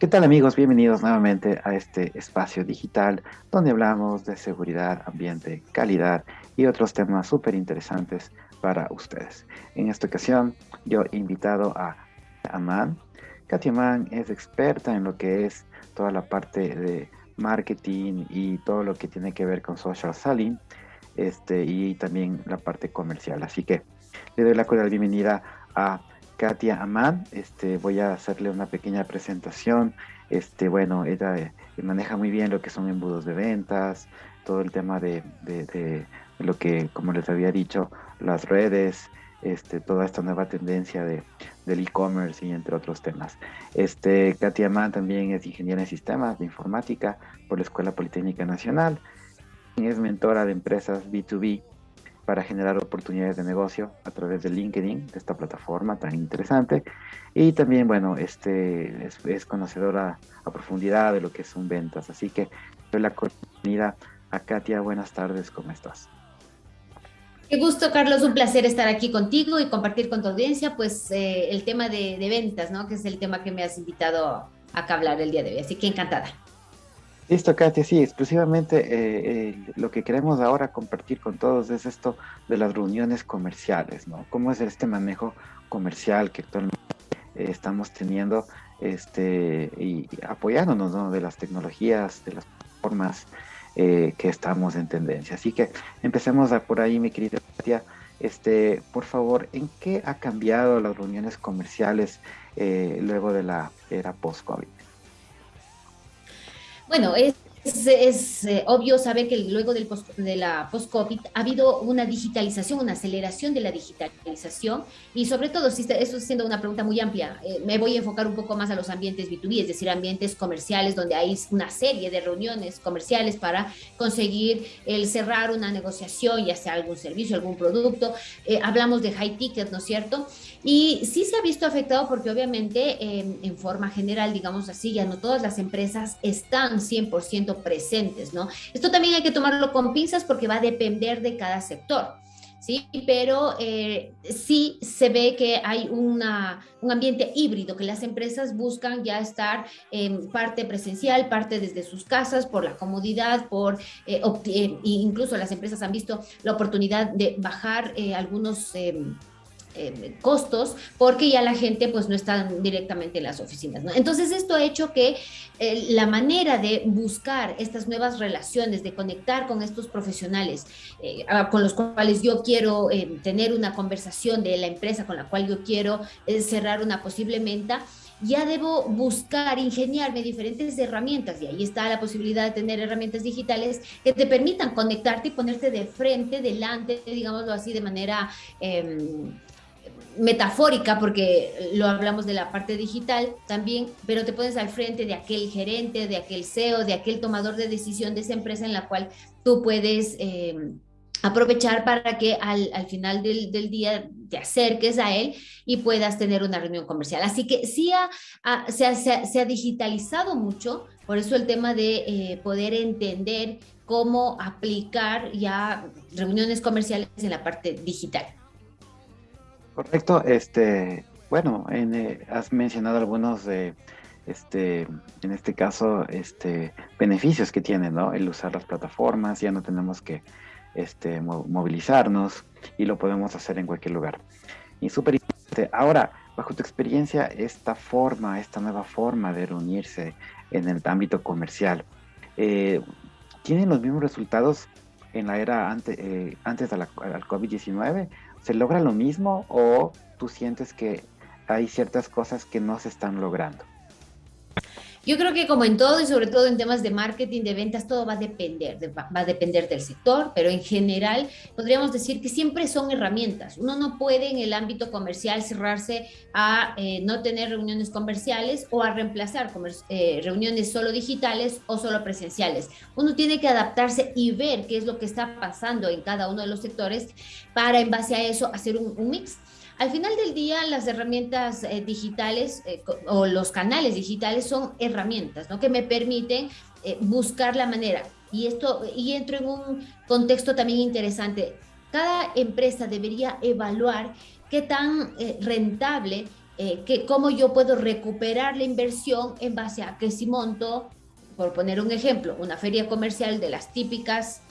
¿Qué tal amigos? Bienvenidos nuevamente a este espacio digital donde hablamos de seguridad, ambiente, calidad y otros temas súper interesantes para ustedes. En esta ocasión yo he invitado a Aman. Katia Aman es experta en lo que es toda la parte de marketing y todo lo que tiene que ver con social selling este, y también la parte comercial. Así que le doy la cordial bienvenida a Katia Amán. Este, voy a hacerle una pequeña presentación. Este, bueno, ella eh, maneja muy bien lo que son embudos de ventas, todo el tema de, lo que, como les había dicho, las redes, este, toda esta nueva tendencia de, del e-commerce y entre otros temas. Este, Katia Amán también es ingeniera en sistemas de informática por la Escuela Politécnica Nacional. Es mentora de empresas B2B para generar oportunidades de negocio a través de LinkedIn, de esta plataforma tan interesante. Y también, bueno, este es, conocedora a profundidad de lo que son ventas. Así que doy la bienvenida a Katia. Buenas tardes, ¿cómo estás? Qué gusto, Carlos. Un placer estar aquí contigo y compartir con tu audiencia, pues, eh, el tema de, de ventas, ¿no? Que es el tema que me has invitado a hablar el día de hoy. Así que encantada. Listo, Katia, sí, exclusivamente eh, eh, lo que queremos ahora compartir con todos es esto de las reuniones comerciales, ¿no? ¿Cómo es este manejo comercial que actualmente eh, estamos teniendo este, y, apoyándonos ¿no? de las tecnologías, de las formas que estamos en tendencia? Así que empecemos por ahí, mi querida Katia. Este, por favor, ¿en qué ha cambiado las reuniones comerciales luego de la era post-COVID? Bueno, es es, eh, obvio saber que luego del de la post-COVID ha habido una digitalización, una aceleración de la digitalización y sobre todo, si eso siendo una pregunta muy amplia, eh, me voy a enfocar un poco más a los ambientes B2B, es decir, ambientes comerciales donde hay una serie de reuniones comerciales para conseguir el cerrar una negociación, ya sea algún servicio, algún producto. Eh, hablamos de high ticket, ¿no es cierto? Y sí se ha visto afectado porque obviamente en forma general, digamos así, ya no todas las empresas están 100% presentes, ¿no? Esto también hay que tomarlo con pinzas porque va a depender de cada sector. ¿sí? Pero eh, sí se ve que hay una, un ambiente híbrido, que las empresas buscan ya estar en parte presencial, parte desde sus casas, por la comodidad, por eh, eh, incluso las empresas han visto la oportunidad de bajar algunos em, eh, costos porque ya la gente pues no está directamente en las oficinas. Entonces esto ha hecho que eh, la manera de buscar estas nuevas relaciones, de conectar con estos profesionales eh, con los cuales yo quiero tener una conversación de la empresa con la cual yo quiero cerrar una posible venta, ya debo buscar, ingeniarme diferentes herramientas y ahí está la posibilidad de tener herramientas digitales que te permitan conectarte y ponerte de frente, delante, digámoslo así, de manera em, metafórica, porque lo hablamos de la parte digital también, pero te pones al frente de aquel gerente, de aquel CEO, de aquel tomador de decisión de esa empresa en la cual tú puedes eh, aprovechar para que al, final del, día te acerques a él y puedas tener una reunión comercial. Así que sí se, ha, digitalizado mucho, por eso el tema de eh, poder entender cómo aplicar ya reuniones comerciales en la parte digital. Correcto, este, bueno, eh, has mencionado algunos de, este, en este caso, este, beneficios que tiene, ¿no? El usar las plataformas, ya no tenemos que, este, movilizarnos y lo podemos hacer en cualquier lugar. Y súper importante. Ahora, bajo tu experiencia, esta forma, esta nueva forma de reunirse en el ámbito comercial, eh, ¿tienen los mismos resultados en la era ante, eh, antes de la, COVID-19 ¿Se logra lo mismo o tú sientes que hay ciertas cosas que no se están logrando? Yo creo que como en todo y sobre todo en temas de marketing, de ventas, todo va a depender, va a depender del sector, pero en general podríamos decir que siempre son herramientas. Uno no puede en el ámbito comercial cerrarse a eh, no tener reuniones comerciales o a reemplazar eh, reuniones solo digitales o solo presenciales. Uno tiene que adaptarse y ver qué es lo que está pasando en cada uno de los sectores para en base a eso hacer un, un mix. Al final del día, las herramientas eh, digitales eh, o los canales digitales son herramientas ¿no? que me permiten eh, buscar la manera. Y esto, y entro en un contexto también interesante. Cada empresa debería evaluar qué tan rentable que cómo yo puedo recuperar la inversión en base a monto, por poner un ejemplo, una feria comercial de las típicas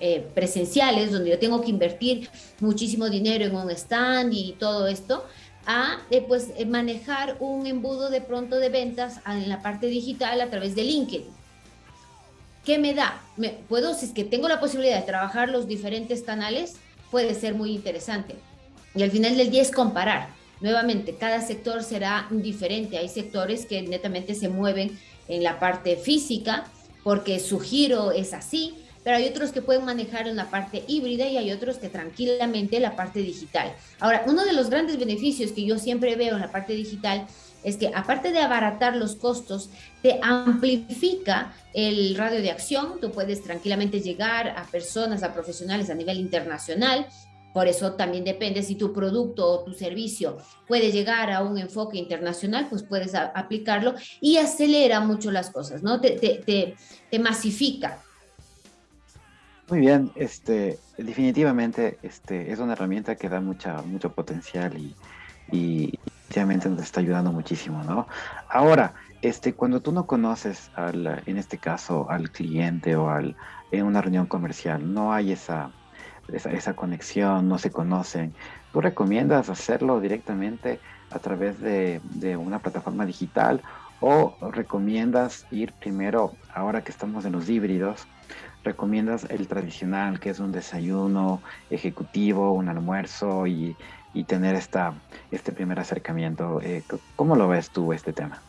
eh, presenciales, donde yo tengo que invertir muchísimo dinero en un stand y todo esto, a eh, pues manejar un embudo de pronto de ventas en la parte digital a través de LinkedIn. ¿Qué me da? Me, puedo, si es que tengo la posibilidad de trabajar los diferentes canales, puede ser muy interesante. Y al final del día es comparar. Nuevamente, cada sector será diferente. Hay sectores que netamente se mueven en la parte física porque su giro es así, pero hay otros que pueden manejar en la parte híbrida y hay otros que tranquilamente la parte digital. Ahora, uno de los grandes beneficios que yo siempre veo en la parte digital es que aparte de abaratar los costos, te amplifica el radio de acción, tú puedes tranquilamente llegar a personas, a profesionales a nivel internacional, por eso también depende si tu producto o tu servicio puede llegar a un enfoque internacional, pues puedes aplicarlo y acelera mucho las cosas, ¿no? Te, te, te, masifica. Muy bien, este, definitivamente este, es una herramienta que da mucha, mucho potencial y, y definitivamente nos está ayudando muchísimo, ¿no? Ahora, este, cuando tú no conoces, al, en este caso, al cliente o al, en una reunión comercial, no hay esa esa, conexión, no se conocen. ¿Tú recomiendas hacerlo directamente a través de, una plataforma digital o recomiendas ir primero, ahora que estamos en los híbridos, recomiendas el tradicional, que es un desayuno ejecutivo, un almuerzo y, tener esta, este primer acercamiento? Eh, ¿Cómo lo ves tú este tema?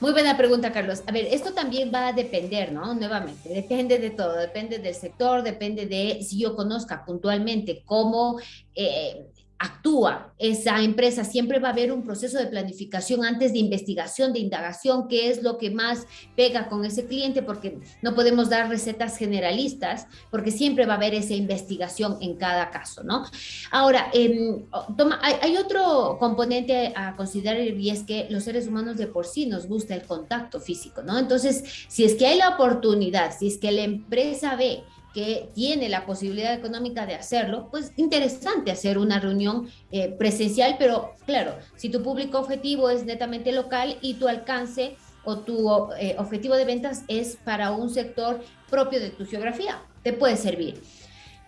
Muy buena pregunta, Carlos. A ver, esto también va a depender, ¿no? Nuevamente, depende de todo, depende del sector, depende de si yo conozca puntualmente cómo eh, actúa esa empresa, siempre va a haber un proceso de planificación antes de investigación, de indagación, qué es lo que más pega con ese cliente, porque no podemos dar recetas generalistas, porque siempre va a haber esa investigación en cada caso, ¿no? Ahora, em, toma, hay, hay, otro componente a considerar y es que los seres humanos de por sí nos gusta el contacto físico, ¿no? Entonces, si es que hay la oportunidad, si es que la empresa ve que tiene la posibilidad económica de hacerlo, pues interesante hacer una reunión eh, presencial, pero claro, si tu público objetivo es netamente local y tu alcance o tu eh, objetivo de ventas es para un sector propio de tu geografía, te puede servir.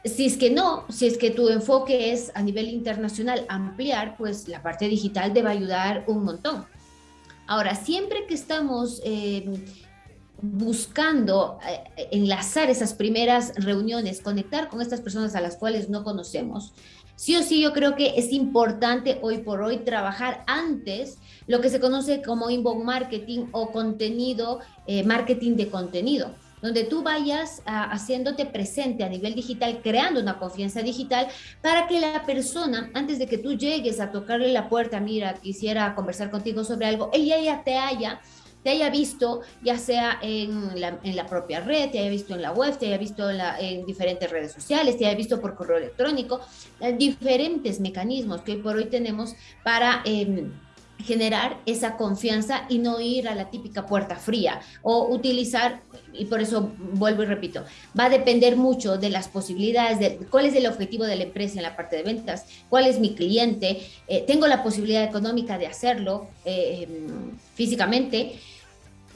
Si es que no, si es que tu enfoque es a nivel internacional ampliar, pues la parte digital te va a ayudar un montón. Ahora, siempre que estamos... Eh, buscando eh, enlazar esas primeras reuniones, conectar con estas personas a las cuales no conocemos. Sí o sí, yo creo que es importante hoy por hoy trabajar antes lo que se conoce como inbound marketing o contenido, eh, marketing de contenido, donde tú vayas haciéndote presente a nivel digital, creando una confianza digital para que la persona, antes de que tú llegues a tocarle la puerta, mira, quisiera conversar contigo sobre algo, ella ya te haya te haya visto ya sea en la, propia red, te haya visto en la web, te haya visto en, diferentes redes sociales, te haya visto por correo electrónico, diferentes mecanismos que hoy por hoy tenemos para... Em, generar esa confianza y no ir a la típica puerta fría o utilizar, y por eso vuelvo y repito, va a depender mucho de las posibilidades, de cuál es el objetivo de la empresa en la parte de ventas, cuál es mi cliente, eh, tengo la posibilidad económica de hacerlo eh, em, físicamente,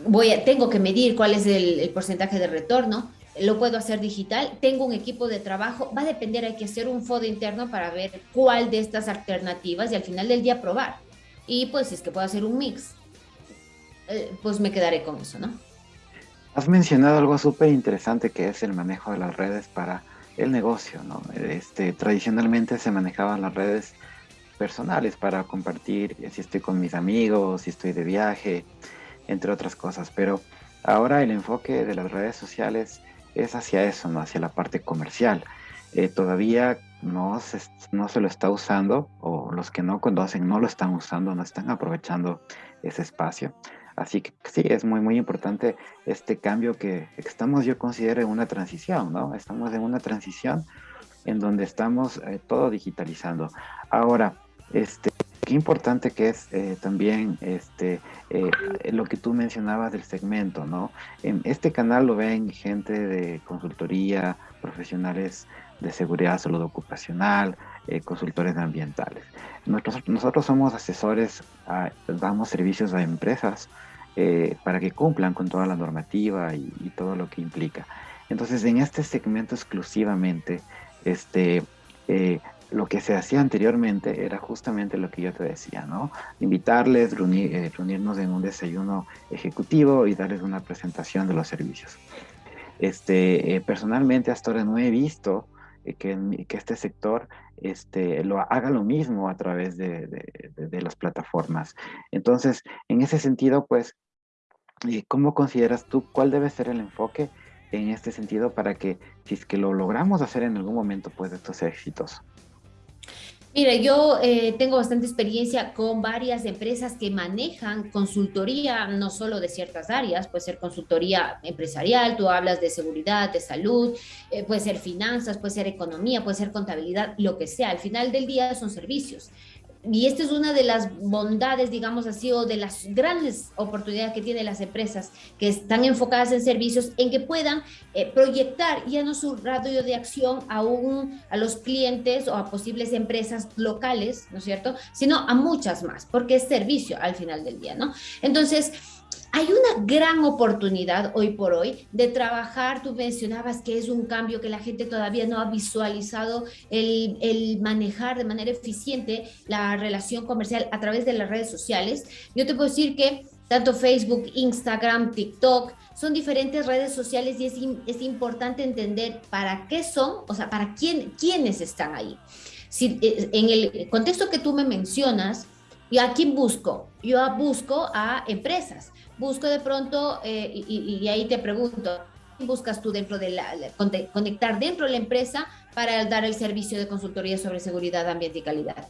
voy a, tengo que medir cuál es el, porcentaje de retorno, lo puedo hacer digital, tengo un equipo de trabajo, va a depender, hay que hacer un FOD interno para ver cuál de estas alternativas y al final del día probar. Y pues si es que puedo hacer un mix, eh, pues me quedaré con eso, ¿no? Has mencionado algo súper interesante que es el manejo de las redes para el negocio, ¿no? Este, tradicionalmente se manejaban las redes personales para compartir si estoy con mis amigos, si estoy de viaje, entre otras cosas. Pero ahora el enfoque de las redes sociales es hacia eso, ¿no? hacia la parte comercial. Eh, todavía no se, no se lo está usando o los que no conocen no lo están usando, no están aprovechando ese espacio. Así que sí, es muy, muy importante este cambio que estamos, yo considero, en una transición, ¿no? Estamos en una transición en donde estamos eh, todo digitalizando. Ahora, este, qué importante que es eh, también este, eh, lo que tú mencionabas del segmento, ¿no? En este canal lo ven gente de consultoría, profesionales de seguridad, salud ocupacional, eh, consultores ambientales. Nosotros, nosotros somos asesores, damos servicios a empresas para que cumplan con toda la normativa y, todo lo que implica. Entonces, en este segmento exclusivamente, este, lo que se hacía anteriormente era justamente lo que yo te decía, ¿no? Invitarles, reunir, reunirnos en un desayuno ejecutivo y darles una presentación de los servicios. Este, personalmente hasta ahora no he visto eh, que, que, este sector este, lo haga lo mismo a través de, de, las plataformas. Entonces, en ese sentido, pues, eh, ¿cómo consideras tú cuál debe ser el enfoque en este sentido para que, si es que lo logramos hacer en algún momento, pues esto sea exitoso? Mira, yo eh, tengo bastante experiencia con varias empresas que manejan consultoría, no solo de ciertas áreas, puede ser consultoría empresarial, tú hablas de seguridad, de salud, eh, puede ser finanzas, puede ser economía, puede ser contabilidad, lo que sea. Al final del día son servicios y esta es una de las bondades, digamos así, o de las grandes oportunidades que tienen las empresas que están enfocadas en servicios, en que puedan eh, proyectar ya no su radio de acción a, un, a los clientes o a posibles empresas locales, ¿no es cierto?, sino a muchas más, porque es servicio al final del día, ¿no? Entonces, hay una gran oportunidad hoy por hoy de trabajar, tú mencionabas que es un cambio que la gente todavía no ha visualizado, el, manejar de manera eficiente la relación comercial a través de las redes sociales. Yo te puedo decir que tanto Facebook, Instagram, TikTok, son diferentes redes sociales y es, importante entender para qué son, o sea, para quién, quiénes están ahí. Si, eh, en el contexto que tú me mencionas, ¿y a quién busco? Yo busco a empresas busco de pronto, eh, y, ahí te pregunto, ¿qué buscas tú dentro de la, conectar dentro de la empresa para dar el servicio de consultoría sobre seguridad, ambiente y calidad?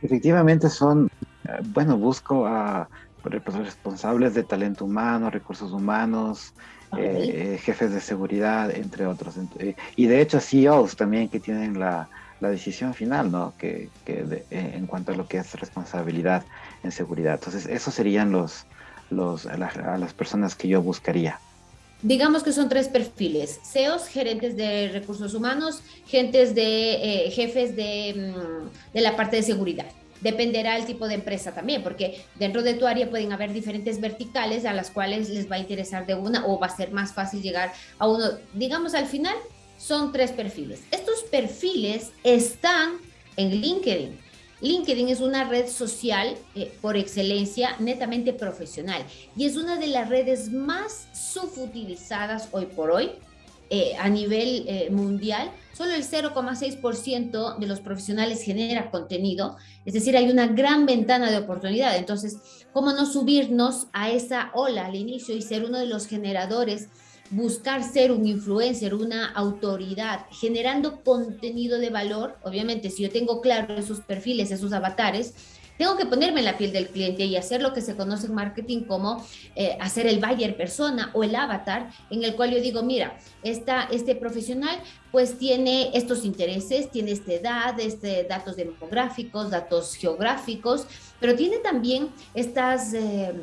Efectivamente son, eh, bueno, busco a responsables de talento humano, recursos humanos, eh, jefes de seguridad, entre otros. Y de hecho CEOs también que tienen la, la decisión final, ¿no? Que, que en cuanto a lo que es responsabilidad en seguridad. Entonces, esos serían los, los, a, las personas que yo buscaría? Digamos que son tres perfiles, CEOs, gerentes de recursos humanos, gentes de, eh, jefes de, mm, de la parte de seguridad dependerá el tipo de empresa también, porque dentro de tu área pueden haber diferentes verticales a las cuales les va a interesar de una o va a ser más fácil llegar a uno. Digamos, al final son tres perfiles. Estos perfiles están en LinkedIn. LinkedIn es una red social eh, por excelencia netamente profesional y es una de las redes más subutilizadas hoy por hoy eh, a nivel eh, mundial. Solo el 0,6% de los profesionales genera contenido, es decir, hay una gran ventana de oportunidad. Entonces, ¿cómo no subirnos a esa ola al inicio y ser uno de los generadores buscar ser un influencer, una autoridad, generando contenido de valor. Obviamente, si yo tengo claro esos perfiles, esos avatares, tengo que ponerme en la piel del cliente y hacer lo que se conoce en marketing como eh, hacer el buyer persona o el avatar, en el cual yo digo, mira, esta, este profesional pues tiene estos intereses, tiene esta edad, este, datos demográficos, datos geográficos, pero tiene también estas... Eh,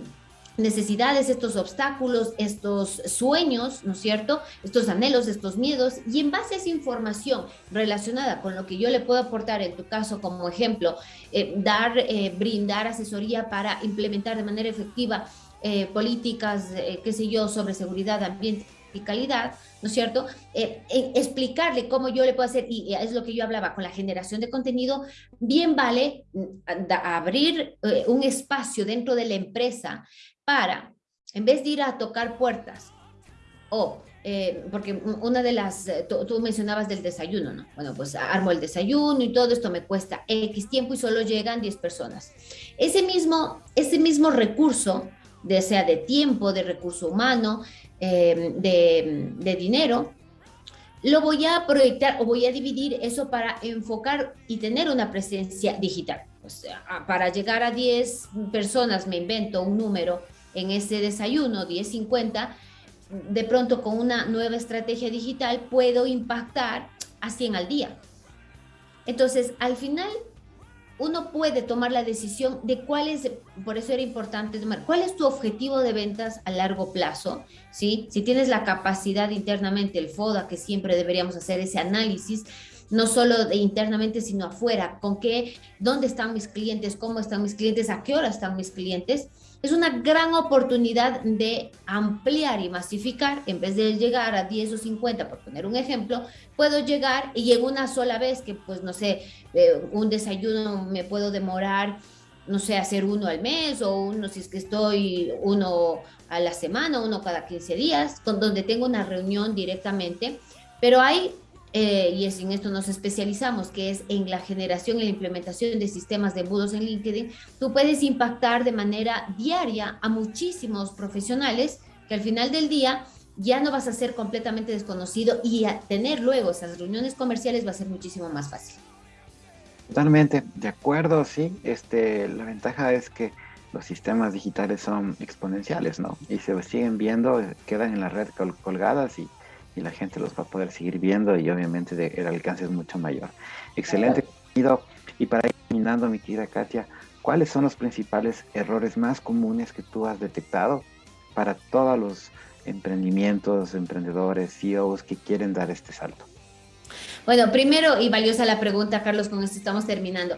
necesidades, estos obstáculos, estos sueños, ¿no es cierto? Estos anhelos, estos miedos, y en base a esa información relacionada con lo que yo le puedo aportar, en tu caso como ejemplo, eh, dar, eh, brindar asesoría para implementar de manera efectiva eh, políticas, qué sé yo, sobre seguridad, ambiente y calidad, ¿no es cierto? explicarle cómo yo le puedo hacer, y es lo que yo hablaba con la generación de contenido, bien vale mm, abrir un espacio dentro de la empresa para, en vez de ir a tocar puertas, o, eh, porque una de las, eh, tú, mencionabas del desayuno, ¿no? Bueno, pues armo el desayuno y todo esto me cuesta X tiempo y solo llegan 10 personas. Ese mismo, ese mismo recurso, de, sea de tiempo, de recurso humano, eh, de, de dinero, lo voy a proyectar o voy a dividir eso para enfocar y tener una presencia digital. O sea, para llegar a 10 personas, me invento un número en ese desayuno 10.50, de pronto con una nueva estrategia digital puedo impactar a 100 al día. Entonces, al final, uno puede tomar la decisión de cuál es, por eso era importante tomar, cuál es tu objetivo de ventas a largo plazo, ¿sí? Si tienes la capacidad internamente, el FODA, que siempre deberíamos hacer ese análisis, no solo de internamente, sino afuera, con qué, dónde están mis clientes, cómo están mis clientes, a qué hora están mis clientes, es una gran oportunidad de ampliar y masificar, en vez de llegar a 10 o 50, por poner un ejemplo, puedo llegar y en una sola vez, que pues no sé, eh, un desayuno me puedo demorar, no sé, hacer uno al mes o uno si es que estoy uno a la semana, uno cada 15 días, con donde tengo una reunión directamente, pero hay eh, y es en esto nos especializamos, que es en la generación y la implementación de sistemas de embudos en LinkedIn, tú puedes impactar de manera diaria a muchísimos profesionales que al final del día ya no vas a ser completamente desconocido y tener luego esas reuniones comerciales va a ser muchísimo más fácil. Totalmente, de acuerdo, sí. Este, la ventaja es que los sistemas digitales son exponenciales, ¿no? Y se siguen viendo, quedan en la red colgadas y y la gente los va a poder seguir viendo y obviamente el alcance es mucho mayor. Excelente Y para ir terminando, mi querida Katia, ¿cuáles son los principales errores más comunes que tú has detectado para todos los emprendimientos, emprendedores, CEOs que quieren dar este salto? Bueno, primero y valiosa la pregunta, Carlos, con esto estamos terminando.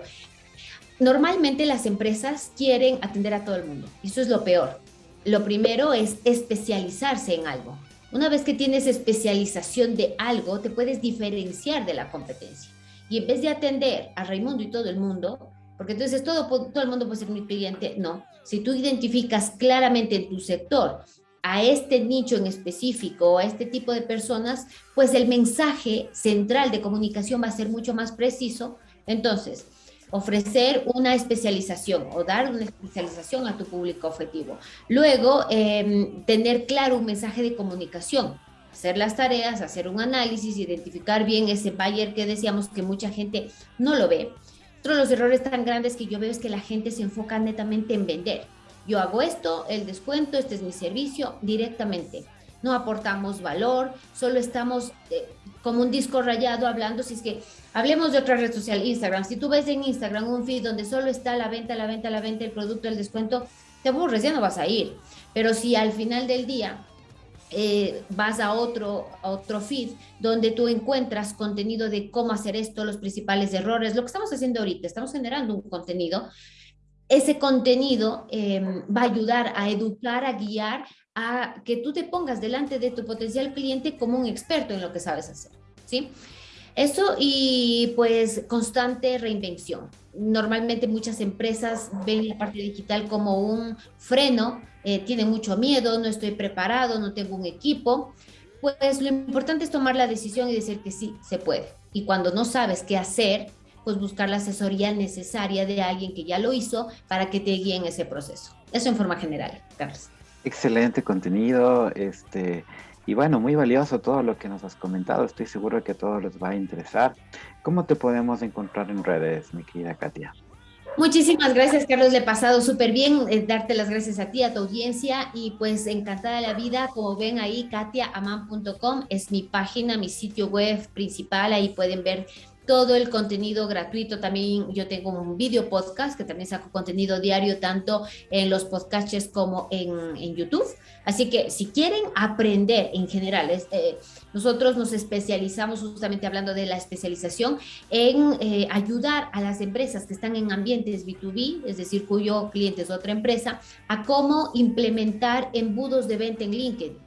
Normalmente las empresas quieren atender a todo el mundo. Eso es lo peor. Lo primero es especializarse en algo. Una vez que tienes especialización de algo, te puedes diferenciar de la competencia. Y en vez de atender a Raimundo y todo el mundo, porque entonces todo, todo el mundo puede ser mi cliente, no. Si tú identificas claramente en tu sector a este nicho en específico o a este tipo de personas, pues el mensaje central de comunicación va a ser mucho más preciso. Entonces, ofrecer una especialización o dar una especialización a tu público objetivo. Luego, em, tener claro un mensaje de comunicación, hacer las tareas, hacer un análisis, identificar bien ese buyer que decíamos que mucha gente no lo ve. Otro de los errores tan grandes que yo veo es que la gente se enfoca netamente en vender. Yo hago esto, el descuento, este es mi servicio, directamente. No aportamos valor, solo estamos eh, como un disco rayado hablando, si es que hablemos de otra red social, Instagram, si tú ves en Instagram un feed donde solo está la venta, la venta, la venta, el producto, el descuento, te aburres, ya no vas a ir. Pero si al final del día eh, vas a otro, otro feed donde tú encuentras contenido de cómo hacer esto, los principales errores, lo que estamos haciendo ahorita, estamos generando un contenido, ese contenido em, va a ayudar a educar, a guiar, a que tú te pongas delante de tu potencial cliente como un experto en lo que sabes hacer, ¿sí? Eso y pues constante reinvención. Normalmente muchas empresas ven la parte digital como un freno, eh, tienen mucho miedo, no estoy preparado, no tengo un equipo. Pues lo importante es tomar la decisión y decir que sí, se puede. Y cuando no sabes qué hacer, pues buscar la asesoría necesaria de alguien que ya lo hizo para que te guíe en ese proceso. Eso en forma general, Carlos. Excelente contenido, este, y bueno, muy valioso todo lo que nos has comentado. Estoy seguro que a todos les va a interesar. ¿Cómo te podemos encontrar en redes, mi querida Katia? Muchísimas gracias, Carlos. Le he pasado súper bien. Eh, darte las gracias a ti, a tu audiencia. Y pues encantada la vida. Como ven ahí, katiaaman.com es mi página, mi sitio web principal. Ahí pueden ver todo el contenido gratuito. También yo tengo un video podcast que también saco contenido diario tanto en los podcasts como en, en YouTube. Así que si quieren aprender en general, eh, nosotros nos especializamos justamente hablando de la especialización en eh, ayudar a las empresas que están en ambientes B2B, es decir, cuyo cliente es otra empresa, a cómo implementar embudos de venta en LinkedIn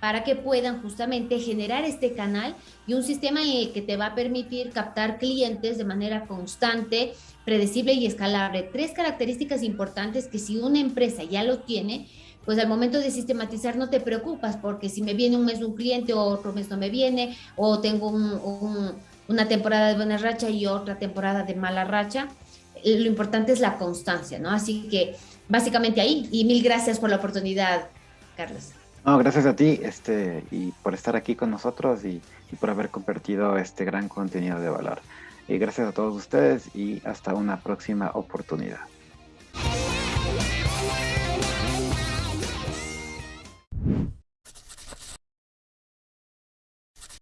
para que puedan justamente generar este canal y un sistema en el que te va a permitir captar clientes de manera constante, predecible y escalable. Tres características importantes que si una empresa ya lo tiene, pues al momento de sistematizar no te preocupas porque si me viene un mes un cliente o otro mes no me viene o tengo una temporada de buena racha y otra temporada de mala racha, lo importante es la constancia, ¿no? Así que básicamente ahí y mil gracias por la oportunidad, Carlos. No, gracias a ti este, y por estar aquí con nosotros y, y por haber compartido este gran contenido de valor. Y gracias a todos ustedes y hasta una próxima oportunidad.